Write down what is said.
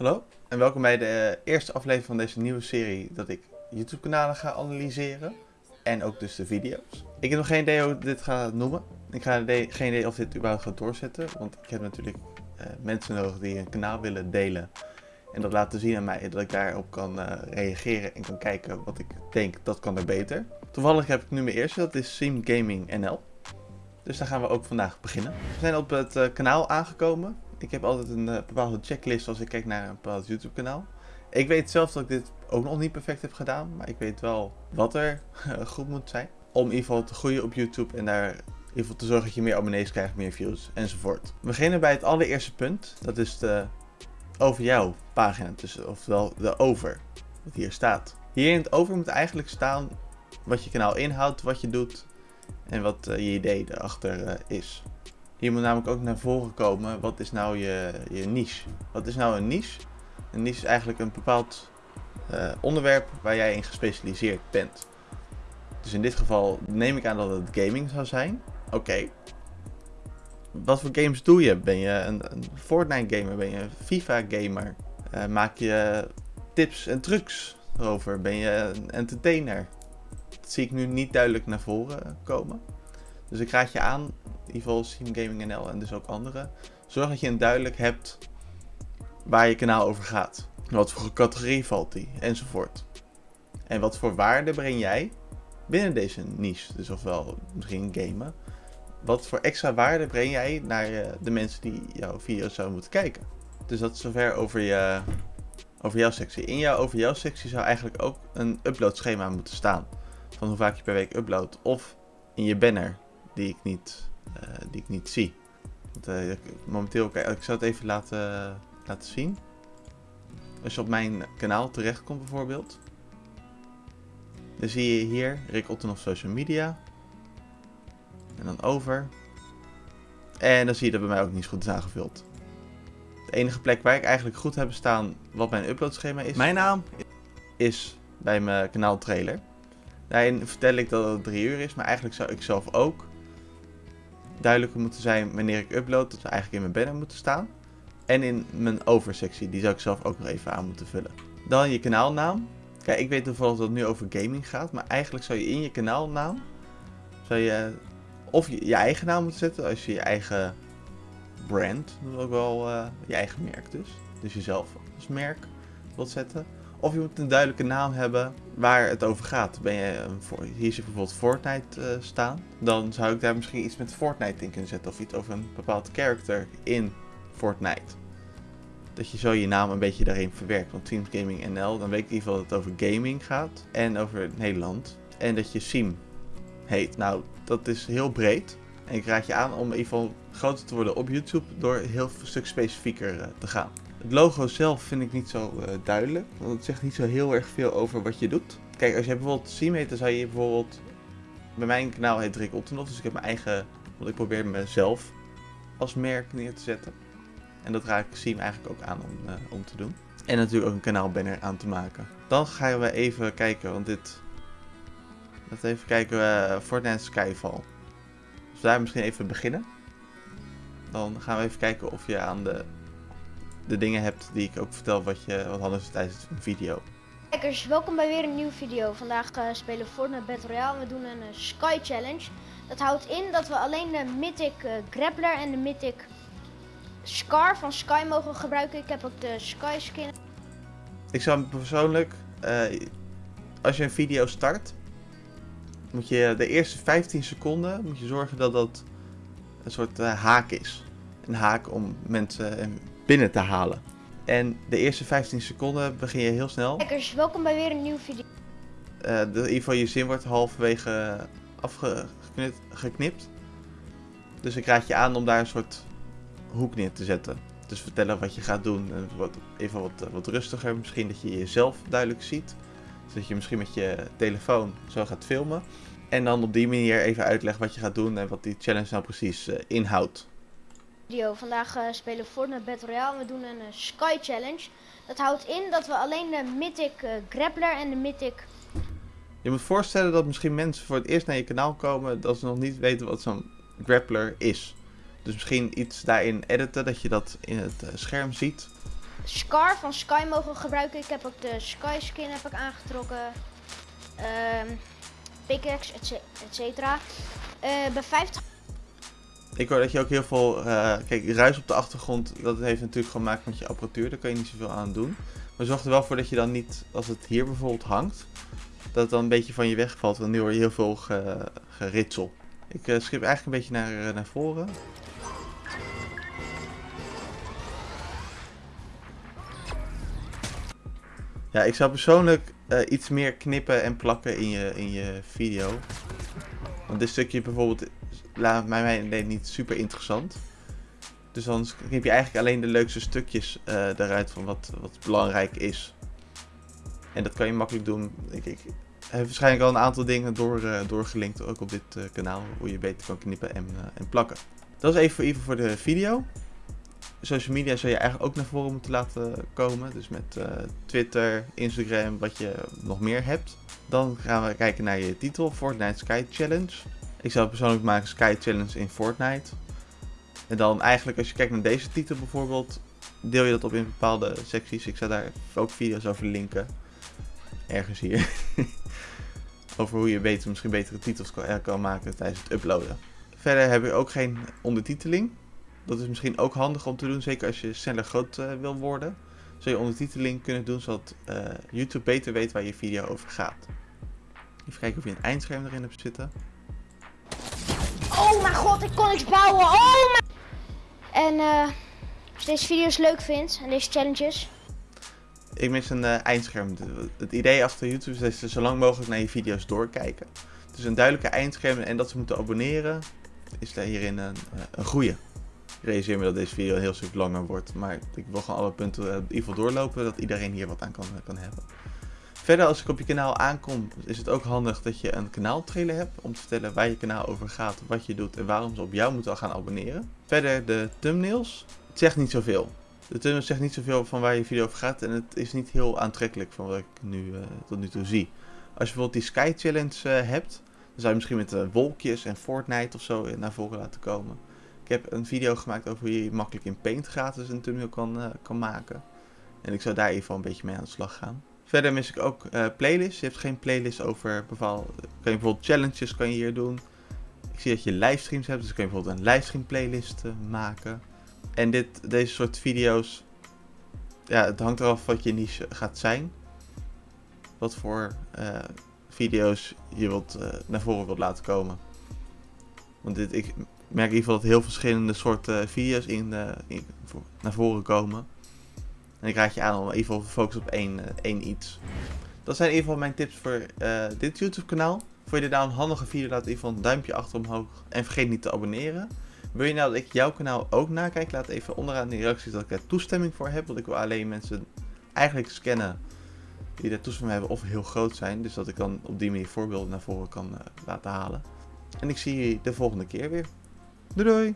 Hallo en welkom bij de eerste aflevering van deze nieuwe serie dat ik YouTube kanalen ga analyseren. En ook dus de video's. Ik heb nog geen idee hoe ik dit ga noemen. Ik ga geen idee of dit überhaupt gaat doorzetten. Want ik heb natuurlijk uh, mensen nodig die een kanaal willen delen. En dat laten zien aan mij. Dat ik daarop kan uh, reageren en kan kijken wat ik denk dat kan er beter. Toevallig heb ik nu mijn eerste. Dat is Sim Gaming NL. Dus daar gaan we ook vandaag beginnen. We zijn op het uh, kanaal aangekomen. Ik heb altijd een uh, bepaalde checklist als ik kijk naar een bepaald YouTube kanaal. Ik weet zelf dat ik dit ook nog niet perfect heb gedaan. Maar ik weet wel wat er goed moet zijn. Om in ieder geval te groeien op YouTube en daar in te zorgen dat je meer abonnees krijgt, meer views enzovoort. We beginnen bij het allereerste punt. Dat is de over jou pagina. Dus, oftewel de over. Wat hier staat. Hier in het over moet eigenlijk staan wat je kanaal inhoudt, wat je doet en wat uh, je idee erachter is. Hier moet namelijk ook naar voren komen, wat is nou je, je niche? Wat is nou een niche? Een niche is eigenlijk een bepaald uh, onderwerp waar jij in gespecialiseerd bent. Dus in dit geval neem ik aan dat het gaming zou zijn. Oké. Wat voor games doe je? Ben je een, Fortnite gamer? Ben je een FIFA gamer? maak je tips en trucs erover? Ben je een entertainer? Dat zie ik nu niet duidelijk naar voren komen. Dus ik raad je aan, in ieder geval Steam Gaming NL en dus ook anderen. Zorg dat je een duidelijk hebt waar je kanaal over gaat. Wat voor categorie valt die, enzovoort. En wat voor waarde breng jij binnen deze niche, dus ofwel misschien gamen. Wat voor extra waarde breng jij naar de mensen die jouw video's zouden moeten kijken. Dus dat is zover over, je, over jouw sectie. In jouw over jouw sectie zou eigenlijk ook een uploadschema moeten staan van hoe vaak je per week uploadt. Of in je banner, die ik niet, uh, die ik niet zie. Want, uh, momenteel, kijk, ik zal het even laten, laten zien. Als je op mijn kanaal terechtkomt bijvoorbeeld. Dan zie je hier Rick Otten op social media. En dan over. En dan zie je dat bij mij ook niet goed is aangevuld. De enige plek waar ik eigenlijk goed heb staan wat mijn uploadschema is. Mijn naam is bij mijn kanaal trailer. Daarin vertel ik dat het 3 uur is, maar eigenlijk zou ik zelf ook duidelijker moeten zijn wanneer ik upload. Dat we eigenlijk in mijn banner moeten staan. En in mijn oversectie, die zou ik zelf ook nog even aan moeten vullen. Dan je kanaalnaam. Kijk, ik weet toevallig dat het nu over gaming gaat, maar eigenlijk zou je in je kanaalnaam, zou je of je, eigen naam moeten zetten, als je je eigen brand, dat is ook wel uh, je eigen merk dus. Dus jezelf als merk wilt zetten. Of je moet een duidelijke naam hebben waar het over gaat. Ben je, hier zit bijvoorbeeld Fortnite uh, staan. Dan zou ik daar misschien iets met Fortnite in kunnen zetten. Of iets over een bepaald character in Fortnite. Dat je zo je naam een beetje daarin verwerkt. Want Teams Gaming NL, dan weet ik in ieder geval dat het over gaming gaat. En over Nederland. En dat je Sim heet. Nou, dat is heel breed. En ik raad je aan om in ieder geval groter te worden op YouTube. Door heel een stuk specifieker uh, te gaan. Het logo zelf vind ik niet zo uh, duidelijk, want het zegt niet zo heel erg veel over wat je doet. Kijk, als je bijvoorbeeld Sim heet, dan zou je bijvoorbeeld... Bij mijn kanaal heet Rick Ottenhoff, dus ik heb mijn eigen... Want ik probeer mezelf als merk neer te zetten. En dat raad ik Sim eigenlijk ook aan om, uh, om te doen. En natuurlijk ook een kanaalbanner aan te maken. Dan gaan we even kijken, want dit... Laten we even kijken, uh, Fortnite Skyfall. Dus daar misschien even beginnen. Dan gaan we even kijken of je aan de de dingen hebt die ik ook vertel wat, je, wat hadden ze tijdens een video. Kijkers, welkom bij weer een nieuwe video. Vandaag uh, spelen we Fortnite Battle Royale. We doen een uh, Sky Challenge. Dat houdt in dat we alleen de Mythic uh, Grappler en de Mythic Scar van Sky mogen gebruiken. Ik heb ook de Sky skin. Ik zou persoonlijk, als je een video start, moet je de eerste 15 seconden moet je zorgen dat dat een soort haak is. Een haak om mensen binnen te halen. En de eerste 15 seconden begin je heel snel. Kijkers, welkom bij weer een nieuwe video. Uh, in ieder geval je zin wordt halverwege afgeknipt. Dus ik raad je aan om daar een soort hoek neer te zetten. Dus vertellen wat je gaat doen. Wat, even wat, wat rustiger. Misschien dat je jezelf duidelijk ziet. Zodat je misschien met je telefoon zo gaat filmen. En dan op die manier even uitleggen wat je gaat doen en wat die challenge nou precies uh, inhoudt. Vandaag uh, spelen we Fortnite Battle Royale. We doen een uh, Sky Challenge. Dat houdt in dat we alleen de Mythic uh, Grappler en de Mythic... Je moet voorstellen dat misschien mensen voor het eerst naar je kanaal komen... dat ze nog niet weten wat zo'n Grappler is. Dus misschien iets daarin editen, dat je dat in het scherm ziet. Scar van Sky mogen gebruiken. Ik heb ook de Sky skin heb ik aangetrokken. Ehm pickaxe, et ce- et cetera. Eh, bij 50 Ik hoor dat je ook heel veel... eh, kijk, ruis op de achtergrond, dat heeft natuurlijk gemaakt met je apparatuur. Daar kan je niet zoveel aan doen. Maar zorg er wel voor dat je dan niet, als het hier bijvoorbeeld hangt, dat het dan een beetje van je wegvalt. Want nu hoor je heel veel ge, geritsel. Ik eh, schip eigenlijk een beetje naar, eh, naar voren. Ja, ik zou persoonlijk iets meer knippen en plakken in je, in je video. Want dit stukje bijvoorbeeld laat mij idee niet super interessant. Dus dan knip je eigenlijk alleen de leukste stukjes eh eruit van wat, wat belangrijk is. En dat kan je makkelijk doen. Ik, ik heb waarschijnlijk al een aantal dingen door, eh, doorgelinkt, ook op dit eh, kanaal, hoe je beter kan knippen en, en plakken. Dat is even voor, even voor de video. Social media zou je eigenlijk ook naar voren moeten laten komen. Dus met Twitter, Instagram, wat je nog meer hebt. Dan gaan we kijken naar je titel, Fortnite Sky Challenge. Ik zou persoonlijk maken Sky Challenge in Fortnite. En dan eigenlijk als je kijkt naar deze titel bijvoorbeeld, deel je dat op in bepaalde secties. Ik zou daar ook video's over linken. Ergens hier. over hoe je beter, misschien betere titels kan, eh, maken tijdens het uploaden. Verder heb je ook geen ondertiteling. Dat is misschien ook handig om te doen, zeker als je sneller groot eh, wil worden. Zou je ondertiteling kunnen doen, zodat eh, YouTube beter weet waar je video over gaat. Even kijken of je een eindscherm erin hebt zitten. Oh mijn god, ik kon niks bouwen. Oh mijn... En eh, als je deze video's leuk vindt en deze challenges. Ik mis een eh, eindscherm. Het idee achter YouTube is dat ze zo lang mogelijk naar je video's doorkijken. Dus een duidelijke eindscherm en dat ze moeten abonneren is daar hierin een, eh, een goede. Ik realiseer me dat deze video een heel stuk langer wordt, maar ik wil gewoon alle punten in ieder geval doorlopen, dat iedereen hier wat aan kan, kan hebben. Verder, als ik op je kanaal aankom, is het ook handig dat je een kanaaltrailer hebt om te vertellen waar je kanaal over gaat, wat je doet en waarom ze op jou moeten gaan abonneren. Verder de thumbnails. Het zegt niet zoveel. De thumbnail zegt niet zoveel van waar je video over gaat en het is niet heel aantrekkelijk van wat ik nu, eh, tot nu toe zie. Als je bijvoorbeeld die Sky Challenge eh, hebt, dan zou je misschien met eh, wolkjes en Fortnite of zo naar voren laten komen. Ik heb een video gemaakt over hoe je makkelijk in Paint gratis een thumbnail kan, kan maken. En ik zou daar even een beetje mee aan de slag gaan. Verder mis ik ook eh, playlists. Je hebt geen playlist over bepaalde... Kan je bijvoorbeeld challenges kan je hier doen. Ik zie dat je livestreams hebt, dus kan je bijvoorbeeld een livestream playlist eh, maken. En dit, deze soort video's, ja, het hangt eraf wat je niche gaat zijn. Wat voor eh, video's je wilt, eh, naar voren wilt laten komen. Want dit, ik merk in ieder geval dat heel verschillende soorten video's in, eh, in- naar voren komen. En ik raad je aan om geval te focussen op één, eh, één iets. Dat zijn in ieder geval mijn tips voor eh, dit YouTube kanaal. Vond je dit nou een handige video, laat in een duimpje achter omhoog. En vergeet niet te abonneren. Wil je nou dat ik jouw kanaal ook nakijk? Laat even onderaan in de reacties dat ik daar toestemming voor heb. Want ik wil alleen mensen eigenlijk scannen die daar toestemming hebben of heel groot zijn. Dus dat ik dan op die manier voorbeelden naar voren kan eh, laten halen. En ik zie jullie de volgende keer weer. Doei doei!